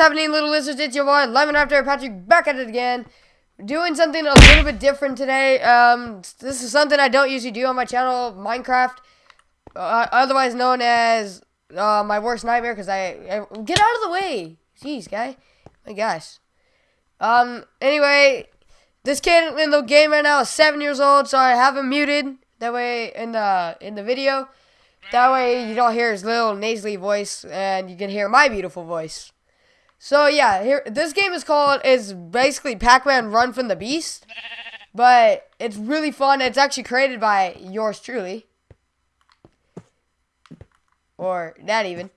happening, little lizards? It's your boy, Lemon After Patrick, back at it again. Doing something a little bit different today. Um, this is something I don't usually do on my channel, Minecraft, uh, otherwise known as uh, my worst nightmare. Because I, I get out of the way. Jeez, guy. My gosh. Um. Anyway, this kid in the game right now is seven years old, so I have him muted. That way, in the in the video, that way you don't hear his little nasally voice, and you can hear my beautiful voice. So yeah, here this game is called is basically Pac-Man Run from the Beast, but it's really fun. It's actually created by yours truly, or not even.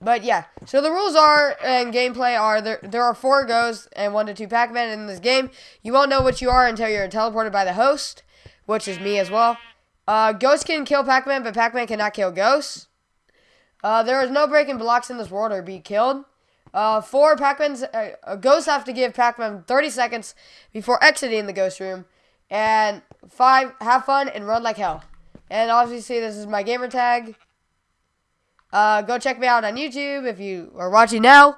But yeah, so the rules are and gameplay are there. There are four goes and one to two Pac-Man in this game. You won't know what you are until you're teleported by the host, which is me as well. Uh, Ghost can kill Pac-Man, but Pac-Man cannot kill Ghosts. Uh, there is no breaking blocks in this world or be killed. Uh, four Pac-Man's, uh, ghosts have to give Pac-Man 30 seconds before exiting the ghost room. And five, have fun and run like hell. And obviously, this is my gamer tag. Uh, go check me out on YouTube if you are watching now.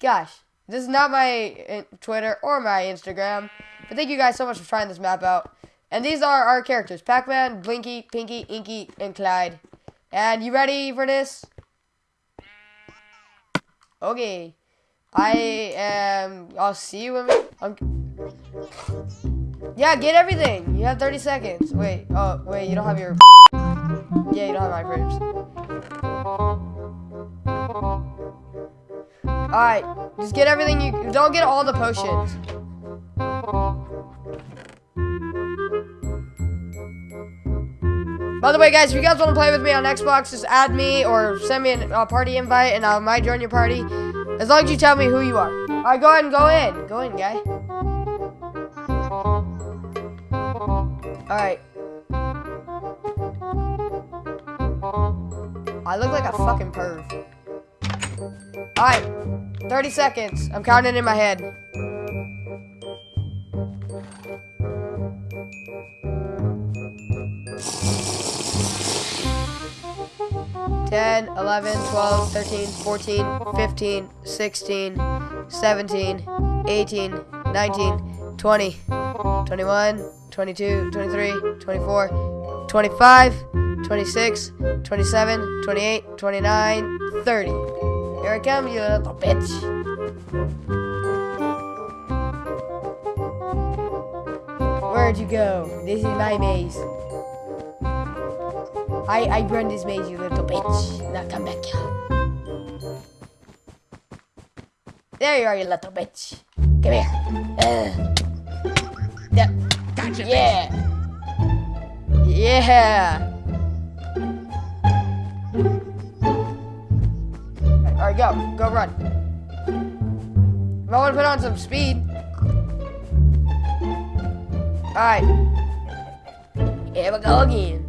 Gosh, this is not my uh, Twitter or my Instagram. But thank you guys so much for trying this map out. And these are our characters. Pac-Man, Blinky, Pinky, Inky, and Clyde. And you ready for this? Okay. I am... I'll see you when we... I'm, yeah, get everything. You have 30 seconds. Wait. Oh, wait. You don't have your... Yeah, you don't have my frames. Alright. Just get everything you... Don't get all the potions. By the way, guys, if you guys want to play with me on Xbox, just add me or send me a party invite, and I might join your party. As long as you tell me who you are. Alright, go ahead and go in. Go in, guy. Alright. I look like a fucking perv. Alright. 30 seconds. I'm counting in my head. 10, 11, 12, 13, 14, 15, 16, 17, 18, 19, 20, 21, 22, 23, 24, 25, 26, 27, 28, 29, 30. Here I come, you little bitch. Where'd you go? This is my maze. I, I run this maze, you little bitch. Now come back here. There you are, you little bitch. Come here. Uh. Yeah. Gotcha, yeah. Bitch. Yeah. Alright, go. Go run. I want to put on some speed. Alright. Here we go again.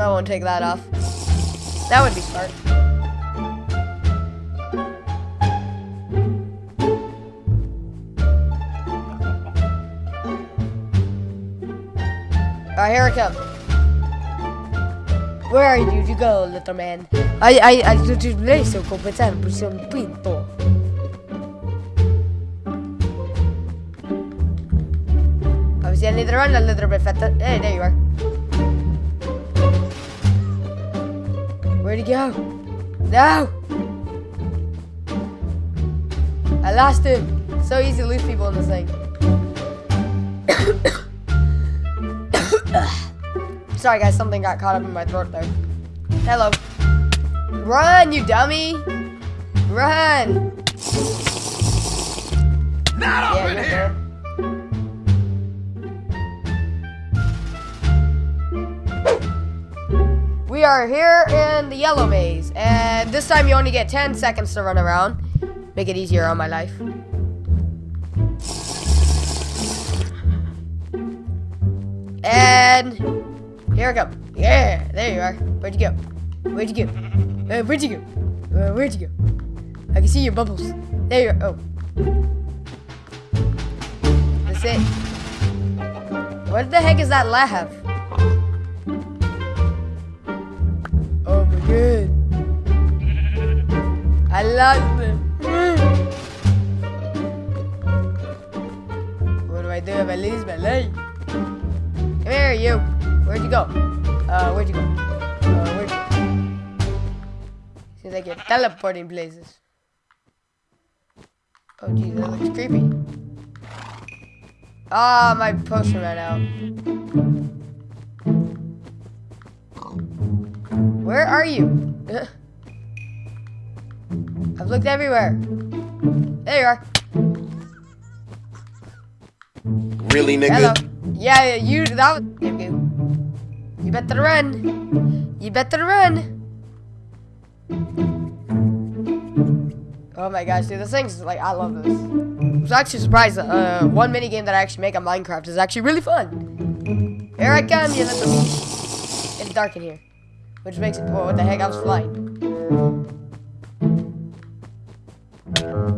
I won't take that off. That would be smart. Alright, here I come. Where did you go, little man? I I I so competente per ser un pinto. Obviously, I need to run a little bit faster. Hey, there you are. Where'd he go? No! I lost him. So easy to lose people in this thing. Sorry guys, something got caught up in my throat there. Hello. Run, you dummy! Run! Not yeah, in here! Are here in the yellow maze, and this time you only get 10 seconds to run around. Make it easier on my life. And here I come. Yeah, there you are. Where'd you go? Where'd you go? Uh, where'd you go? Uh, where'd you go? I can see your bubbles. There you are. Oh. That's it. What the heck is that laugh? I lost them. what do I do if I lose my leg? Come here, you. Where'd you go? Uh, where'd you go? Uh, where'd you go? Seems like you're teleporting places. Oh, geez, that looks creepy. Ah, oh, my potion ran out. Where are you? I've looked everywhere. There you are. Really, nigga? Hello. Yeah, you, that was, you better run. You better run. Oh my gosh, dude, this thing's like, I love this. I was actually surprised uh, one mini game that I actually make on Minecraft is actually really fun. Here I come, you little It's dark in here. Which makes it, whoa, what the heck, I was flying.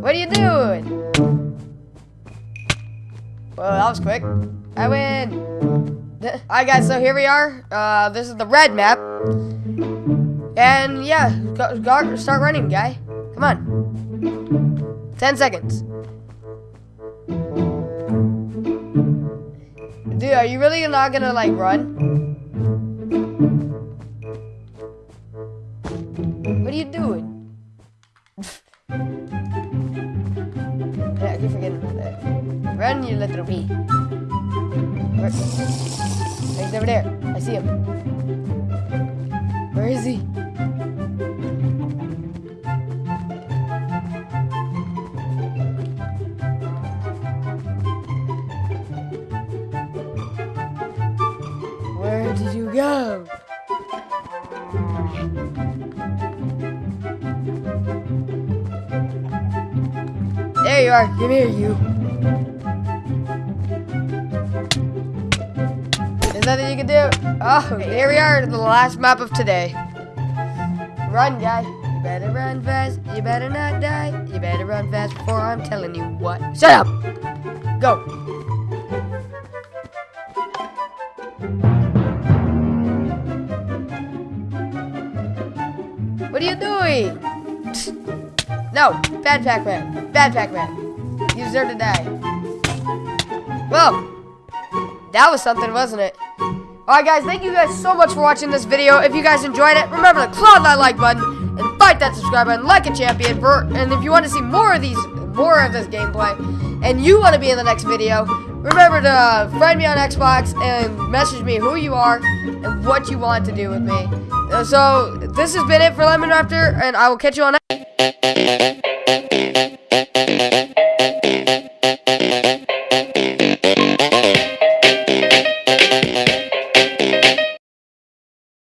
What are you doing? Well, that was quick. I win. Alright guys, so here we are. Uh, this is the red map. And yeah, go, go, start running, guy. Come on. 10 seconds. Dude, are you really not gonna like run? Where? He's over there. I see him. Where is he? Where did you go? There you are. Come here, you. There's nothing you can do. Oh, here we are, the last map of today. Run, guy. You better run fast. You better not die. You better run fast before I'm telling you what. Shut up. Go. What are you doing? No, bad Pac-Man. Bad Pac-Man. You deserve to die. Well, that was something, wasn't it? Alright guys, thank you guys so much for watching this video. If you guys enjoyed it, remember to claw that like button and bite that subscribe button like a champion. For, and if you want to see more of these, more of this gameplay, and you want to be in the next video, remember to friend me on Xbox and message me who you are and what you want to do with me. So, this has been it for Lemon Raptor, and I will catch you on next